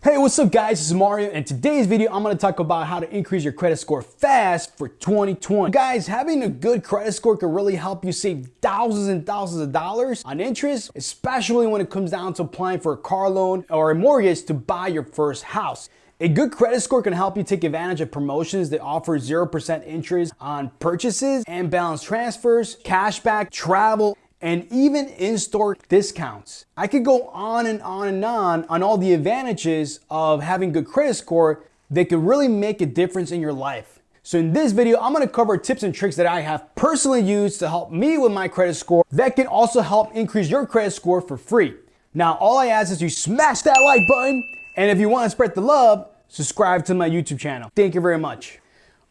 Hey, what's up guys? This is Mario and today's video I'm going to talk about how to increase your credit score fast for 2020. Guys, having a good credit score can really help you save thousands and thousands of dollars on interest, especially when it comes down to applying for a car loan or a mortgage to buy your first house. A good credit score can help you take advantage of promotions that offer 0% interest on purchases and balance transfers, cashback, travel, and even in-store discounts. I could go on and on and on on all the advantages of having good credit score that could really make a difference in your life. So in this video, I'm gonna cover tips and tricks that I have personally used to help me with my credit score that can also help increase your credit score for free. Now, all I ask is you smash that like button, and if you wanna spread the love, subscribe to my YouTube channel. Thank you very much.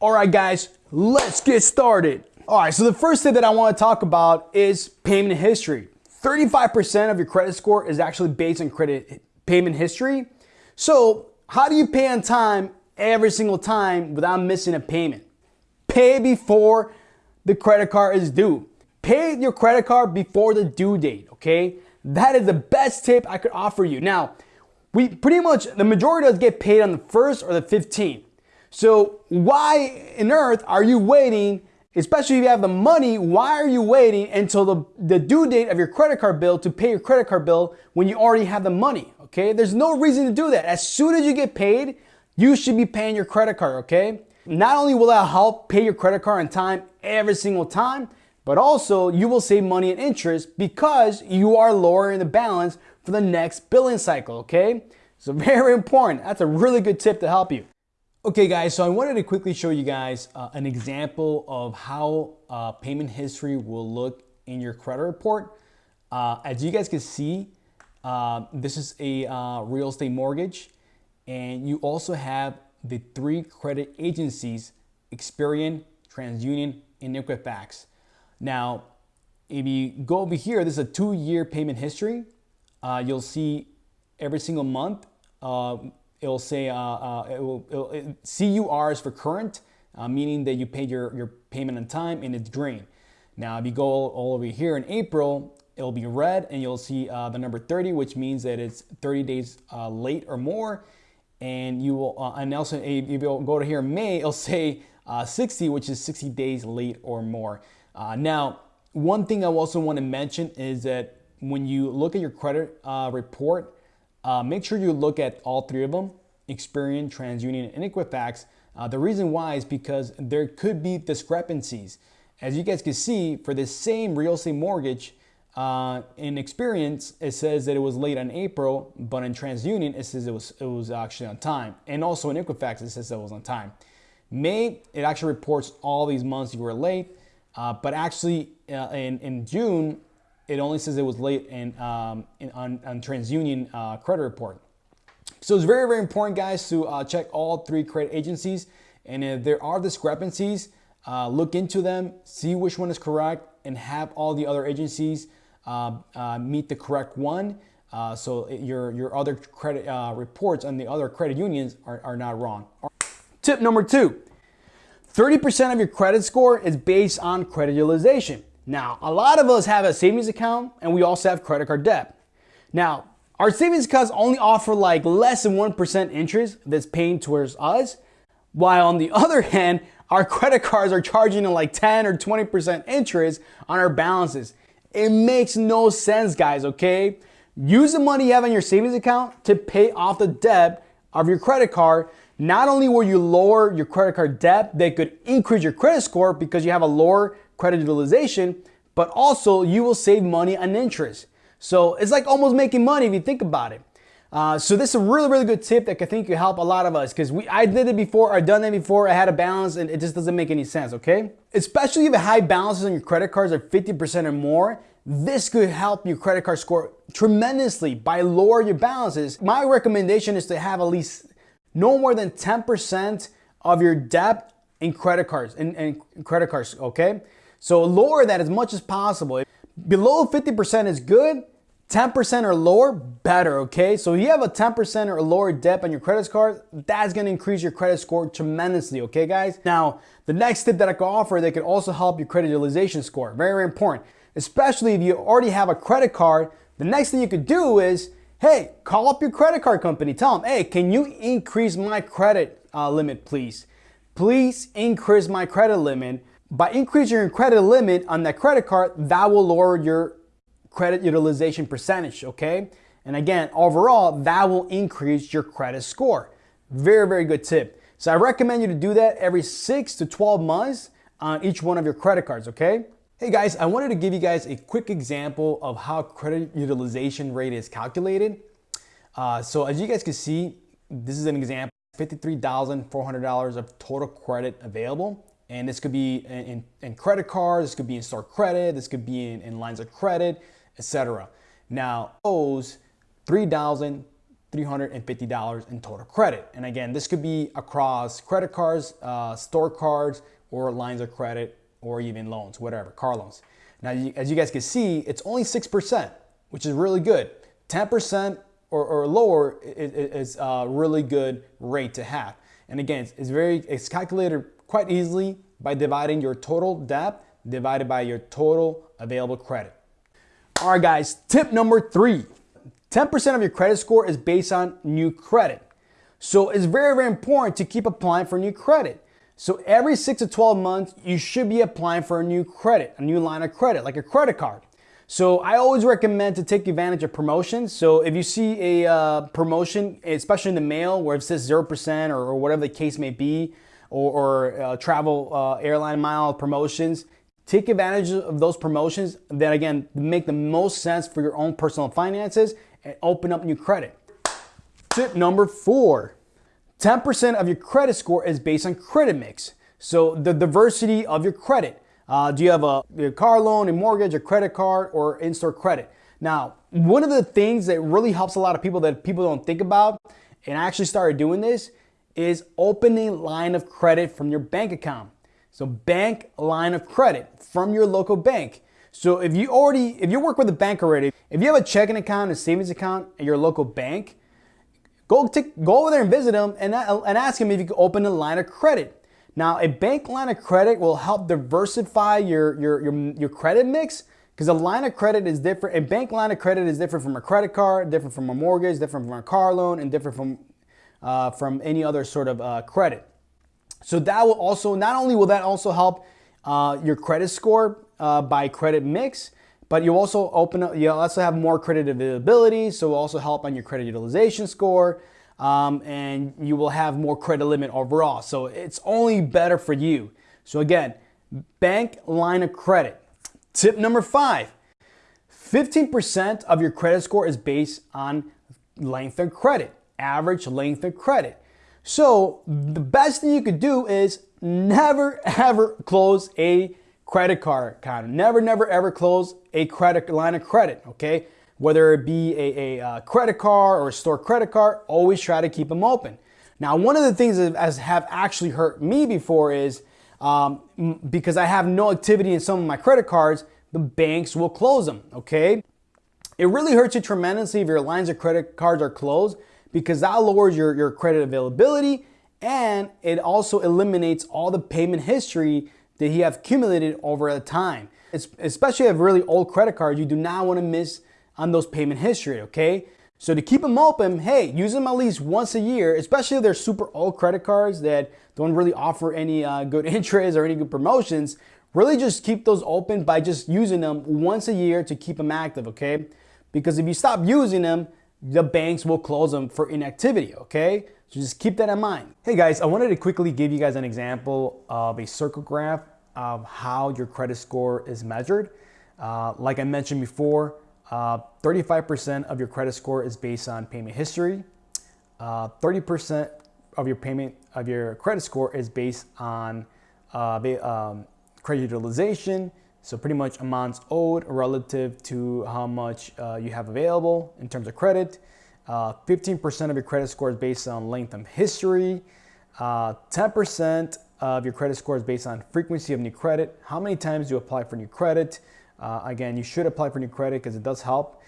All right, guys, let's get started. All right, so the first thing that I want to talk about is payment history. 35% of your credit score is actually based on credit payment history. So how do you pay on time every single time without missing a payment? Pay before the credit card is due. Pay your credit card before the due date, okay? That is the best tip I could offer you. Now, we pretty much, the majority of us get paid on the 1st or the 15th. So why in earth are you waiting Especially if you have the money, why are you waiting until the, the due date of your credit card bill to pay your credit card bill when you already have the money? Okay, there's no reason to do that. As soon as you get paid, you should be paying your credit card, okay? Not only will that help pay your credit card on time every single time, but also you will save money and interest because you are lowering the balance for the next billing cycle, okay? So very important. That's a really good tip to help you. Okay guys, so I wanted to quickly show you guys uh, an example of how uh, payment history will look in your credit report. Uh, as you guys can see, uh, this is a uh, real estate mortgage and you also have the three credit agencies, Experian, TransUnion, and Equifax. Now, if you go over here, this is a two-year payment history. Uh, you'll see every single month it'll say uh, uh, it will, it'll, it, CUR is for current, uh, meaning that you paid your, your payment on time and it's green. Now, if you go all over here in April, it'll be red and you'll see uh, the number 30, which means that it's 30 days uh, late or more. And you will, uh, and also if you go to here in May, it'll say 60, which is 60 days late or more. now, one thing I also want to mention is that when you look at your credit report, uh, make sure you look at all three of them, Experian, TransUnion, and Equifax. Uh, the reason why is because there could be discrepancies. As you guys can see, for the same real estate mortgage, uh, in Experian, it says that it was late on April, but in TransUnion, it says it was, it was actually on time. And also in Equifax, it says it was on time. May, it actually reports all these months you were late, uh, but actually uh, in, in June, it only says it was late in, um, in on, on, TransUnion uh, credit report. So it's very, very important, guys, to uh, check all three credit agencies. And if there are discrepancies, uh, look into them, see which one is correct, and have all the other agencies uh, uh, meet the correct one. Uh, so your, your other credit reports on the other credit unions are, are not wrong. Tip number two, 30% of your credit score is based on credit utilization. Now, a lot of us have a savings account and we also have credit card debt. Now, our savings accounts only offer like less than 1% interest that's paying towards us, while on the other hand, our credit cards are charging like 10 or 20% interest on our balances. It makes no sense, guys, okay? Use the money you have in your savings account to pay off the debt of your credit card. Not only will you lower your credit card debt, that could increase your credit score because you have a lower credit utilization, but also you will save money on interest. So it's like almost making money if you think about it. Uh, so this is a really, really good tip that I think could help a lot of us because we I did it before, I've done it before, I had a balance and it just doesn't make any sense, okay? Especially if the high balances on your credit cards are 50% or more, this could help your credit card score tremendously by lower your balances. My recommendation is to have at least no more than 10% of your debt in credit cards, in, in credit cards, okay? So lower that as much as possible. Below 50% is good, 10% or lower, better, okay? So you have a 10% or lower debt on your credit card, that's gonna increase your credit score tremendously, okay guys? Now, the next tip that I can offer that can also help your credit utilization score, very, very important. Especially if you already have a credit card, the next thing you could do is, Hey, call up your credit card company. Tell them, hey, can you increase my credit uh, limit, please? Please increase my credit limit. By increasing your credit limit on that credit card, that will lower your credit utilization percentage, okay? And again, overall, that will increase your credit score. Very, very good tip. So I recommend you to do that every six to 12 months on each one of your credit cards, okay? Hey guys, I wanted to give you guys a quick example of how credit utilization rate is calculated. Uh, so as you guys can see, this is an example, $53,400 of total credit available. And this could be in, in, credit cards, this could be in store credit, this could be in, in lines of credit, etc. Now, owes $3,350 in total credit. And again, this could be across credit cards, uh, store cards, or lines of credit, or even loans, whatever, car loans. Now, as you guys can see, it's only 6%, which is really good. 10% or, or lower is a really good rate to have. And again, it's very, it's calculated quite easily by dividing your total debt divided by your total available credit. All right, guys, tip number three 10% of your credit score is based on new credit. So it's very, very important to keep applying for new credit. So every six to 12 months, you should be applying for a new credit, a new line of credit, like a credit card. So I always recommend to take advantage of promotions. So if you see a uh, promotion, especially in the mail where it says 0% or, or whatever the case may be, or, or uh, travel uh, airline mile promotions, take advantage of those promotions that again make the most sense for your own personal finances and open up new credit. Tip number four 10% of your credit score is based on credit mix. So the diversity of your credit. Uh, do you have a, a car loan, a mortgage, a credit card, or in-store credit? Now, one of the things that really helps a lot of people that people don't think about, and I actually started doing this, is opening line of credit from your bank account. So bank line of credit from your local bank. So if you already, if you work with a bank already, if you have a checking account, a savings account at your local bank, go, take, go over there and visit them and, uh, and ask them if you can open a line of credit. Now, a bank line of credit will help diversify your, your, your, your credit mix because a line of credit is different. A bank line of credit is different from a credit card, different from a mortgage, different from a car loan, and different from, uh, from any other sort of uh, credit. So that will also, not only will that also help uh, your credit score uh, by credit mix, but you also open up, you also have more credit availability, so will also help on your credit utilization score, um, and you will have more credit limit overall. So it's only better for you. So again, bank line of credit. Tip number five, 15% of your credit score is based on length of credit, average length of credit. So the best thing you could do is never ever close a credit card account. Never, never, ever close a credit line of credit, okay? Whether it be a, a, a, credit card or a store credit card, always try to keep them open. Now, one of the things that has have actually hurt me before is um, because I have no activity in some of my credit cards, the banks will close them, okay? It really hurts you tremendously if your lines of credit cards are closed because that lowers your, your credit availability and it also eliminates all the payment history that you have accumulated over a time. It's, especially if really old credit cards, you do not want to miss on those payment history, okay? So to keep them open, hey, use them at least once a year, especially if they're super old credit cards that don't really offer any uh, good interest or any good promotions. Really just keep those open by just using them once a year to keep them active, okay? Because if you stop using them, the banks will close them for inactivity, okay? So just keep that in mind. Hey guys, I wanted to quickly give you guys an example of a circle graph of how your credit score is measured. Uh, like I mentioned before, 35% uh, of your credit score is based on payment history. 30% uh, of your payment of your credit score is based on uh, um, credit utilization. So pretty much amounts owed relative to how much uh, you have available in terms of credit. 15% uh, of your credit score is based on length of history. 10% uh, of your credit score is based on frequency of new credit. How many times do you apply for new credit? Uh, again, you should apply for new credit because it does help.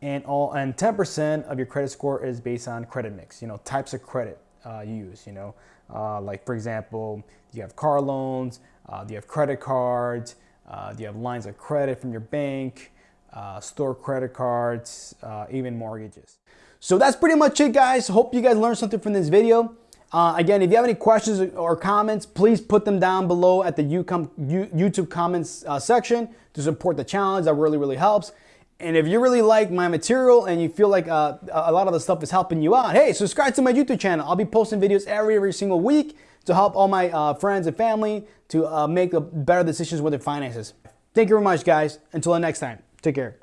And all and 10% of your credit score is based on credit mix. You know, types of credit uh, you use. You know, uh, like for example, you have car loans, you have credit cards, uh, you have lines of credit from your bank, uh, store credit cards, uh, even mortgages. So that's pretty much it, guys. Hope you guys learned something from this video. Uh, again, if you have any questions or comments, please put them down below at the YouTube comments uh, section to support the challenge. That really, really helps. And if you really like my material and you feel like uh, a lot of the stuff is helping you out, hey, subscribe to my YouTube channel. I'll be posting videos every, every single week to help all my uh, friends and family to uh, make better decisions with their finances. Thank you very much, guys. Until the next time, take care.